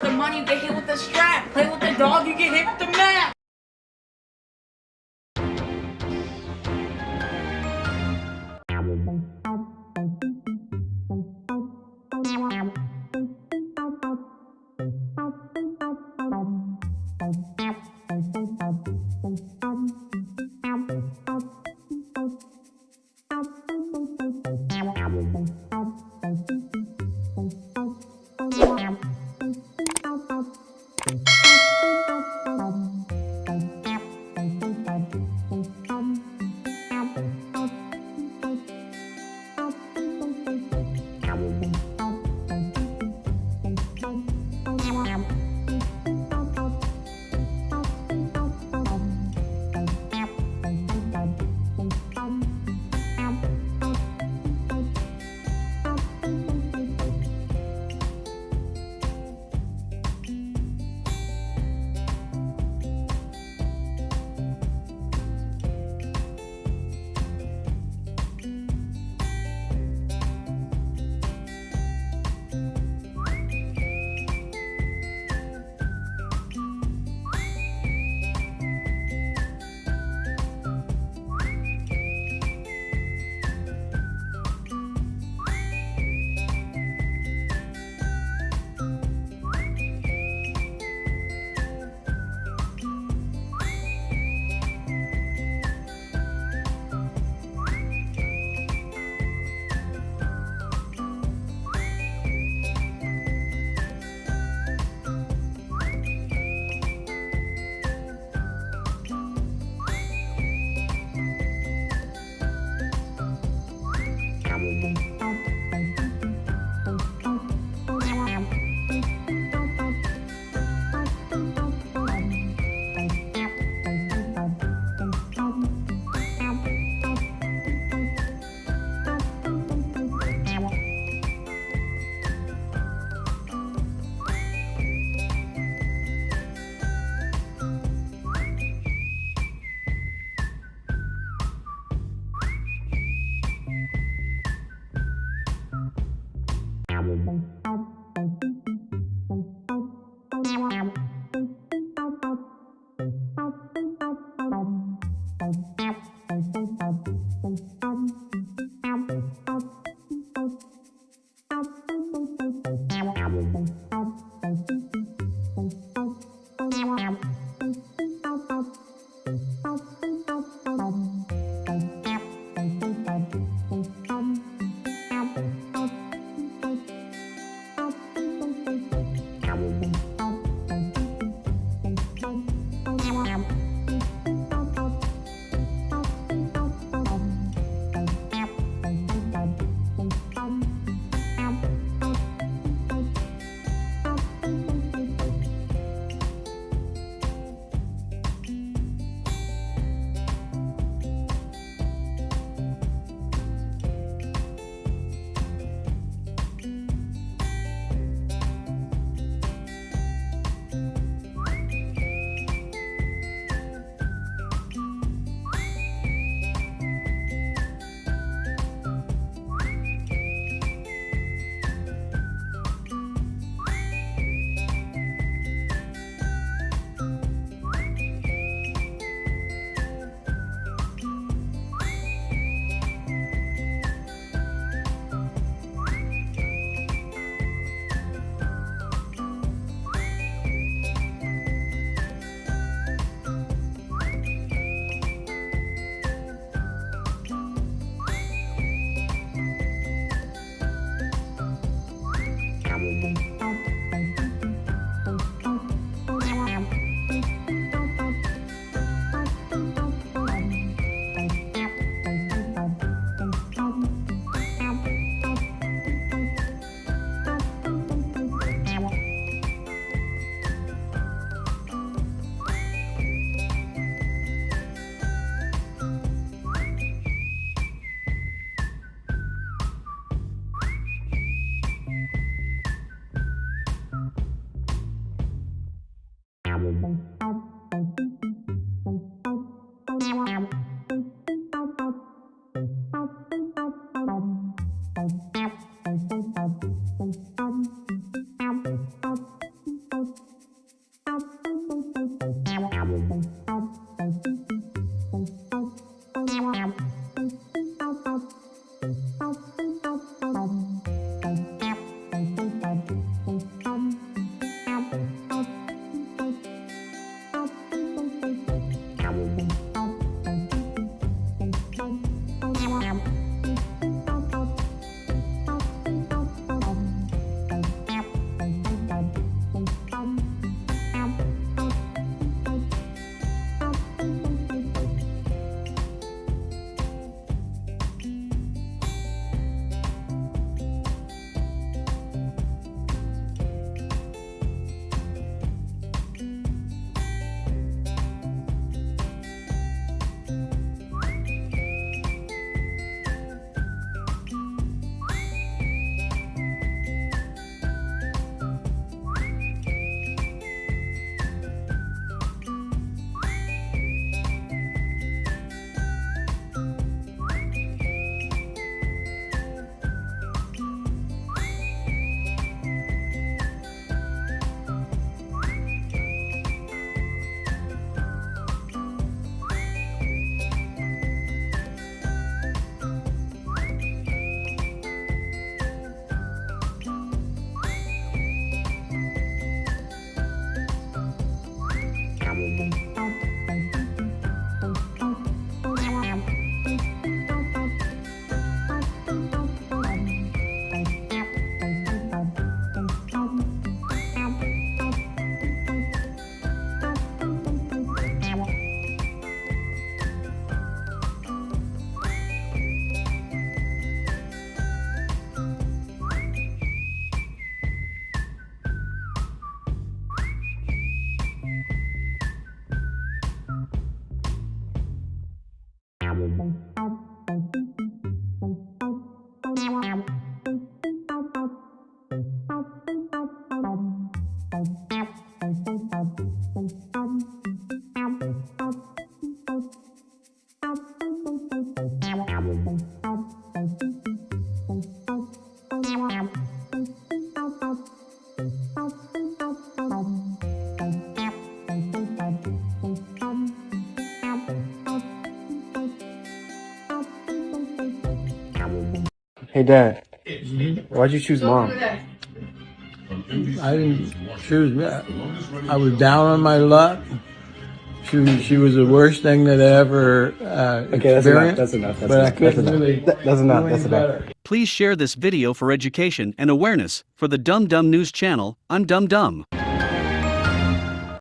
the money, you get hit with the strap. Play with the dog, you get hit with the mat. Bye. Hey, Dad. Why'd you choose mom? I didn't choose that. I was down on my luck. She was, she was the worst thing that I ever uh, Okay, that's enough. That's enough. That's but enough. That's enough. really. That- that's enough. That's enough. Please share this video for education and awareness for the Dum Dum News channel on Dum Dum.